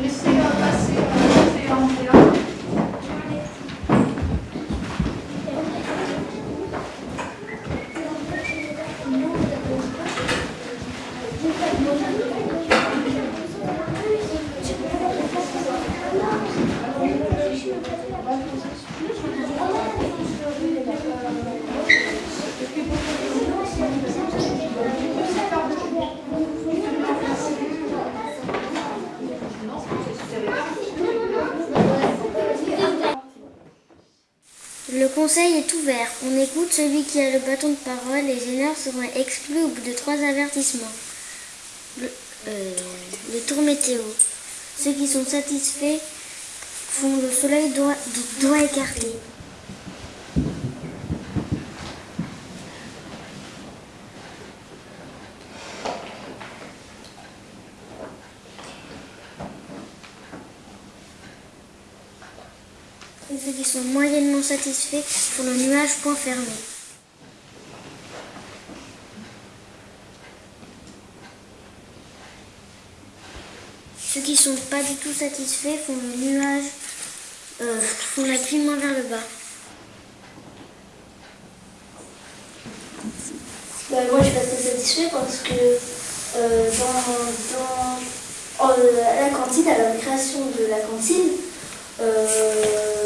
Laissez euh, passer euh, Andrea. Le conseil est ouvert. On écoute celui qui a le bâton de parole. Les gêneurs seront exclus au bout de trois avertissements. Le- euh, les tours météo. Ceux qui sont satisfaits font le soleil doigt, doigt écarté. Et ceux qui sont moyennement satisfaits font le nuage point fermé. Ceux qui sont pas du tout satisfaits font le nuage, euh, font la clignement vers le bas. Bah, moi, je suis assez satisfait parce que euh, dans, dans- à la cantine, à la création de la cantine, euh,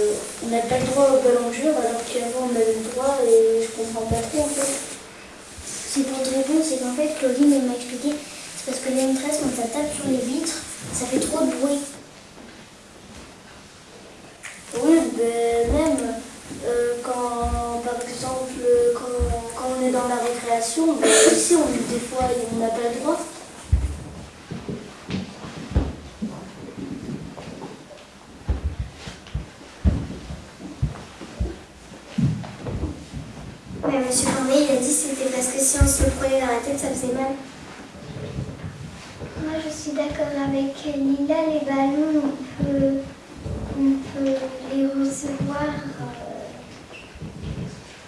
on n'a pas le droit au ballon dur alors qu'avant on avait le droit et je comprends pas trop en fait. C'est pour te répondre, c'est qu'en fait, Claudine m'a expliqué, c'est parce que les maîtresses, quand ça tape sur les vitres, ça fait trop de bruit. Oui, ben, même euh, quand, par exemple, quand, quand on est dans la récréation, ben, ici, on, des fois, on n'a pas le droit. Mais Monsieur Corneille, il a dit que c'était parce que si on se le prenait dans la tête, ça faisait mal. Moi, je suis d'accord avec Lila. Les ballons, on peut, on peut les recevoir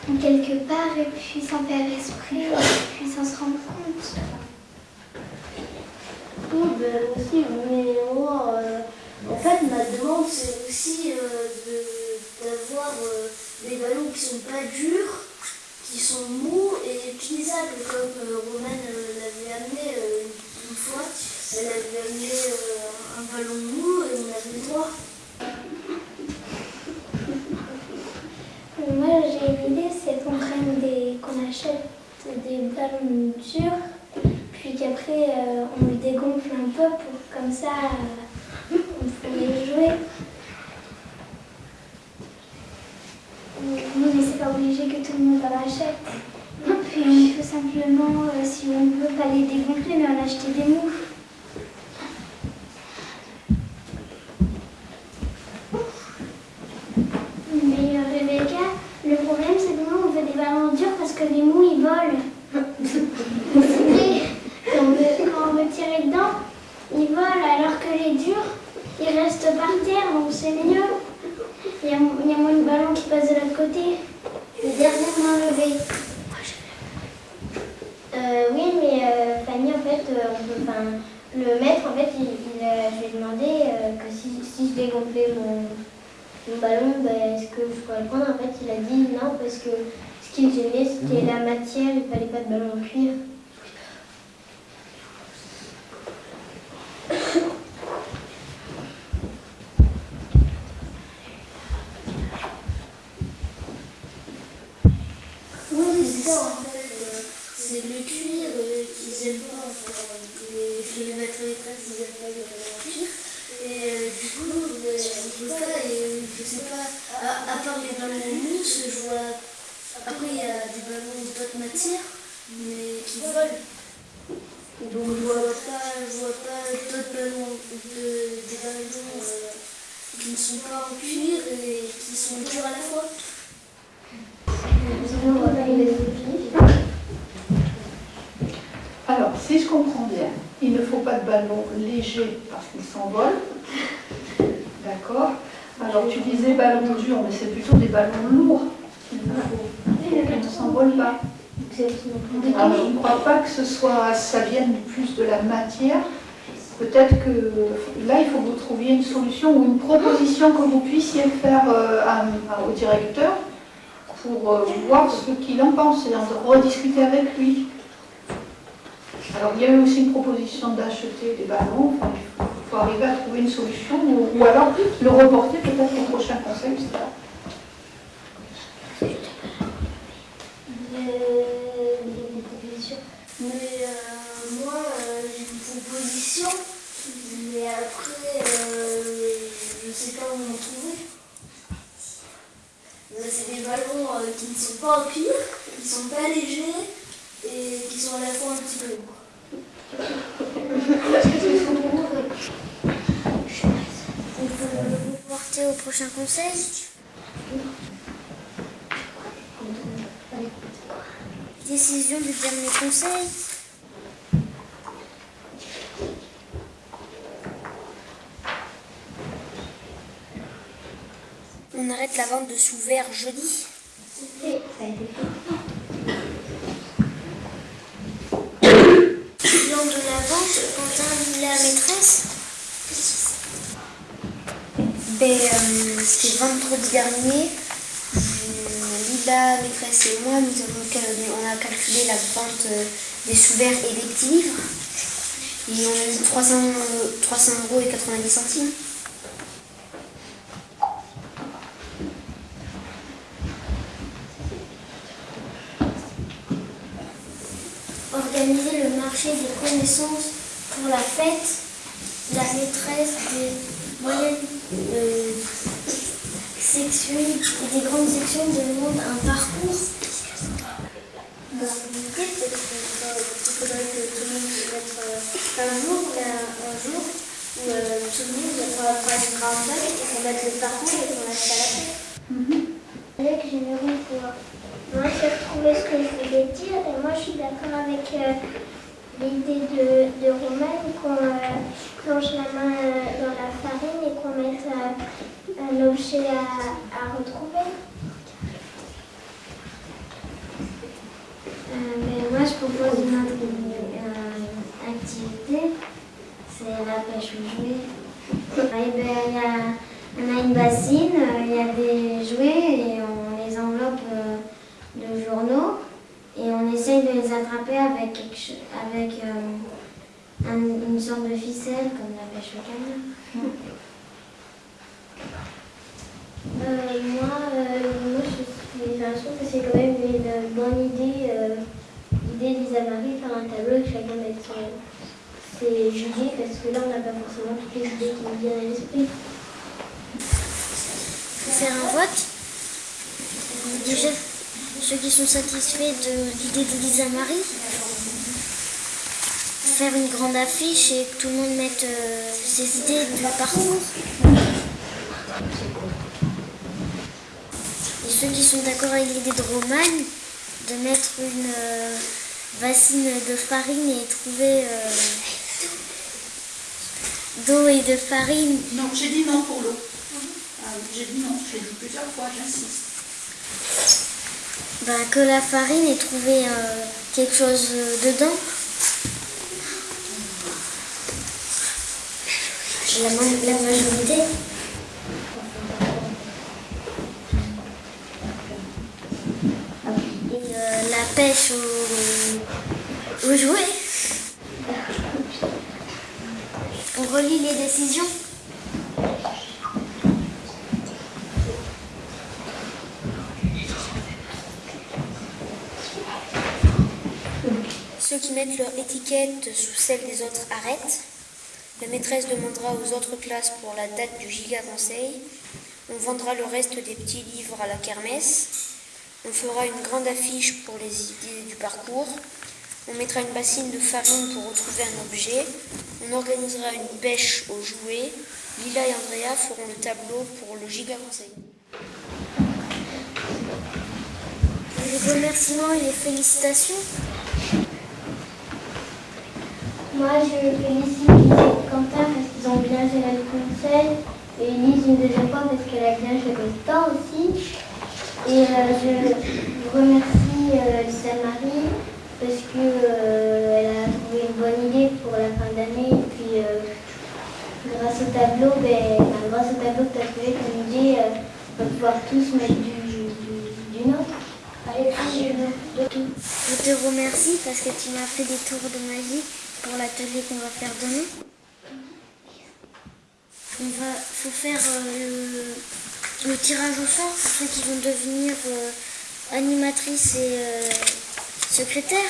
euh, quelque part et puis sans faire esprit et puis sans se rendre compte. Oui, ben aussi, mais moi, euh, en fait, ma demande, c'est aussi euh, de- d'avoir euh, des ballons qui sont pas durs, qui sont mous et utilisables, comme euh, euh, l'avait amené euh, une fois. Elle avait amené euh, un ballon mou et on avait Moi, j'ai une idée, c'est qu'on prenne des, qu'on achète des ballons durs, puis qu'après on les dégonfle un peu pour comme ça on peut les jouer. Pas obligé que tout le monde en achète. Puis il faut simplement, euh, si on veut, pas les dégonfler, mais en acheter des mous. Mais euh, Rebecca, le problème c'est que nous on veut des ballons durs parce que les mous ils volent. Quand on, veut, quand on tirer dedans, ils volent alors que les durs ils restent par terre donc c'est mieux. Il y a moins de ballons qui passent de l'autre côté. Le dernier main levée. Euh, oui, mais euh, Fanny, en fait, euh, on peut, enfin, le maître, en fait, il, il a- je lui ai demandé euh, que si, si je dégonflais mon, mon ballon, ben, est-ce que je pourrais le prendre? En fait, il a dit non, parce que ce qui me gênait, c'était la matière, il fallait pas de ballon en cuir. Oui, c'est ça en fait. euh, C'est le cuir euh, qu'ils aiment pas. en fait. Les, les maîtres maîtresses, ils aiment pas le ballon en cuir. Et euh, du coup, euh, on peut pas, et je sais pas, à, à part les ballons en mousse, je vois. Après, il y a des ballons d'autres matières, Donc, je vois pas, je vois pas d'autres ballons, de- des ballons euh, qui ne sont pas en cuir et qui sont durs à la fois. Alors, si je comprends bien, il ne faut pas de ballon léger parce qu'il s'envole. D'accord Alors, tu disais ballon dur, mais c'est plutôt des ballons lourds qu'il qui ne s'envolent pas. Je ne crois pas que ce soit, ça vienne plus de la matière. Peut-être que là, il faut que vous trouviez solution ou une proposition que vous puissiez faire euh, au directeur pour euh, voir ce qu'il en pense et en rediscuter avec lui. Alors, il y a eu aussi une proposition d'acheter des ballons. Il faut arriver à trouver une solution ou, ou alors le reporter peut-être au prochain conseil. je sais pas. Euh, des propositions. Mais euh, moi, euh, j'ai une proposition. Mais après, euh, je sais pas où m'en trouver. Euh, C'est des ballons euh, qui ne sont pas en cuir, qui sont pas légers et qui sont à la fois un petit peu lourds. Le porter au prochain conseil Décision du dernier conseil On arrête la vente de sous-verts jeudi. Lors de la vente, Quentin dit la maîtresse ben, euh, C'était vendredi dernier. Euh, Lila, maîtresse et moi, nous avons on a calculé la vente euh, des sous-verts et des petits livres. Et on a dit 300, euh, 300 euros et 90 centimes. Organiser le marché des connaissances pour la fête, la maîtresse des moyennes euh, sections et des grandes sections demandent un parcours. Bah, l'idée, qu'il faudrait que tout le monde se mette euh, un jour, mais un, jour où euh, tout le monde va faire une grande fête et qu'on mette le parcours et qu'on mette à la fête. Avec j'aimerais pouvoir moi j'ai retrouvé ce que je voulais dire et moi je suis d'accord avec euh, l'idée de, de qu'on euh, plonge la main euh, dans la farine et qu'on mette euh, un objet à, à retrouver. Moi je propose une autre activité, c'est la pêche aux jouets. Ben, y a- on a une bassine, il y a des jouets et on les enveloppe de journaux et on essaye de les attraper avec, quelque avec euh, un- une sorte de ficelle comme la pêche au canard. Euh, moi, euh, moi je, suis, enfin, je trouve que c'est quand même une bonne idée, euh, l'idée d'Isa-Marie, faire un tableau et que chacun mette son, ses idées, parce que là on n'a pas forcément toutes les idées qui nous viennent à l'esprit. Faire un vote. Déjà, ceux qui sont satisfaits de l'idée d'Elisa-Marie, faire une grande affiche et que tout le monde mette euh, ses idées du parcours. Et ceux qui sont d'accord avec l'idée de Romagne, de mettre une euh, bassine de farine et trouver euh, d'eau et de farine Non, j'ai dit non pour l'eau. Ah, j'ai dit non, j'ai dit plusieurs fois, j'insiste. Ben, que la farine ait trouvé euh, quelque chose euh, dedans. La, ma- la majorité. Et euh, la pêche aux, aux jouets. On relit les décisions. Ceux qui mettent leur étiquette sous celle des autres arrêtent. La maîtresse demandera aux autres classes pour la date du giga conseil. On vendra le reste des petits livres à la kermesse. On fera une grande affiche pour les idées du parcours. On mettra une bassine de farine pour retrouver un objet. On organisera une pêche aux jouets. Lila et Andrea feront le tableau pour le giga conseil. Les remerciements et les félicitations. Moi, je félicite Quentin parce qu'ils ont bien géré le conseil. Et Lise une deuxième fois parce qu'elle a bien géré le temps aussi. Et euh, je remercie euh, Lisa Marie parce qu'elle a trouvé une bonne idée pour la fin d'année. Et puis, euh, grâce au tableau, ben, grâce au tableau que tu as trouvé, dis, euh, on va pouvoir tous mettre du, du, du nôtre. Et puis, je- tout. Je te remercie parce que tu m'as fait des tours de magie l'atelier qu'on va faire demain. On va, faut faire euh, le, tirage au sort pour ceux qui vont devenir euh, animatrices et euh, secrétaires.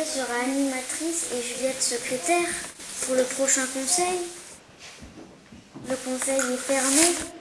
Les CM1 d'abord. Rebecca sera animatrice et Juliette secrétaire pour le prochain conseil. Le conseil est fermé.